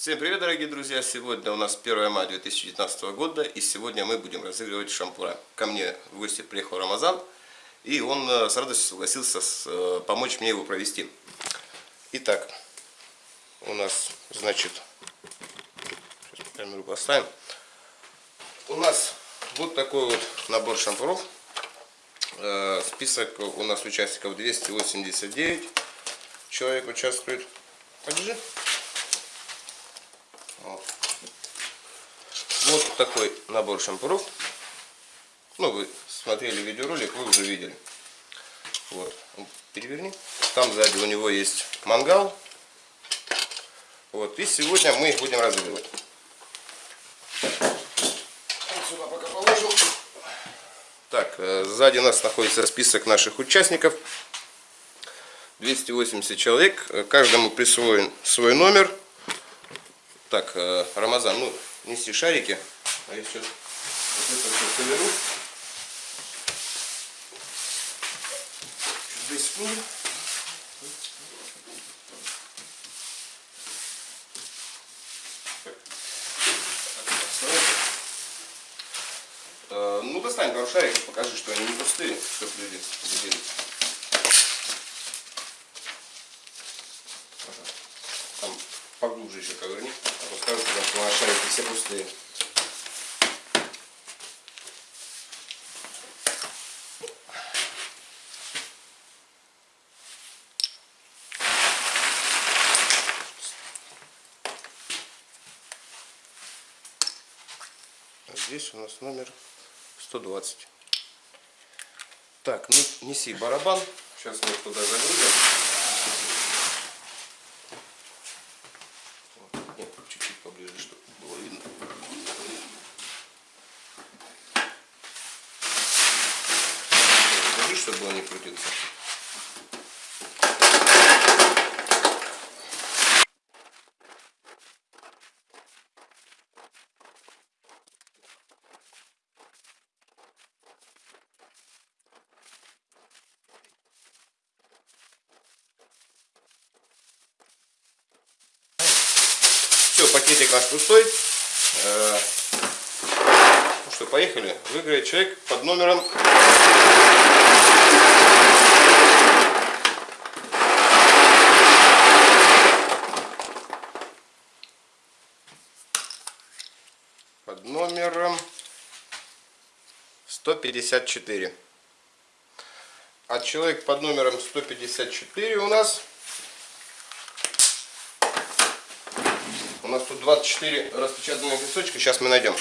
Всем привет, дорогие друзья! Сегодня у нас 1 мая 2019 года, и сегодня мы будем разыгрывать шампура. Ко мне в гости приехал Рамазан, и он э, с радостью согласился с, э, помочь мне его провести. Итак, у нас, значит, сейчас камеру поставим. У нас вот такой вот набор шампуров. Э, список у нас участников 289 человек участвует. Покажи. Вот такой набор шампуров. Ну, вы смотрели видеоролик, вы уже видели. Вот. Переверни. Там сзади у него есть мангал. Вот. И сегодня мы их будем разыгрывать. сюда пока положу. Так, э, сзади у нас находится список наших участников. 280 человек. Каждому присвоен свой номер. Так, э, Рамазан, ну, неси шарики. А я сейчас вот это все соберу. Здесь секунду. Э, ну, достань пару шариков, покажи, что они не пустые, чтобы люди видели. Там поглубже еще коверни скажут, что наши шарики все пустые. Здесь у нас номер 120. Так, ну неси барабан. Сейчас мы туда загрузим. Чтобы он не крутился. Все, пакетик наш пустой. Поехали. Выиграет человек под номером под номером 154. А человек под номером 154 у нас... У нас тут 24 распечатанных листочка. Сейчас мы найдем.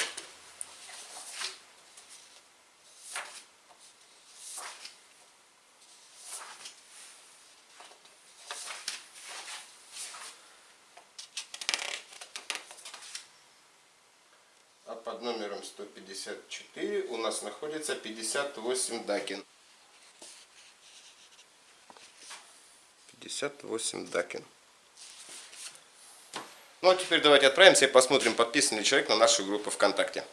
Под номером 154 у нас находится 58 Дакин. 58 Дакин. Ну а теперь давайте отправимся и посмотрим, подписан ли человек на нашу группу ВКонтакте.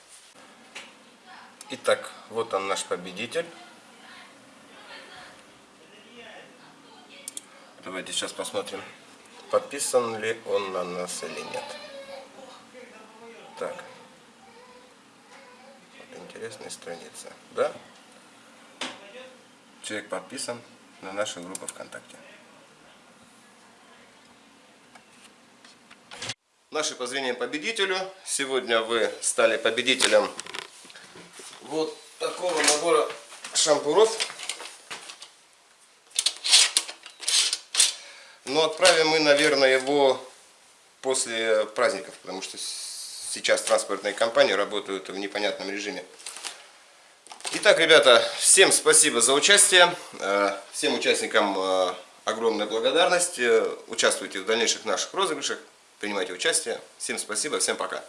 Итак, вот он наш победитель. Давайте сейчас посмотрим, подписан ли он на нас или нет. Так интересная страница. Да? Человек подписан на нашу группу ВКонтакте. Наши поздравления победителю. Сегодня вы стали победителем вот такого набора шампуров. Но отправим мы, наверное, его после праздников, потому что сейчас транспортные компании работают в непонятном режиме. Итак, ребята, всем спасибо за участие. Э, всем участникам э, огромная благодарность. Э, участвуйте в дальнейших наших розыгрышах, принимайте участие. Всем спасибо, всем пока.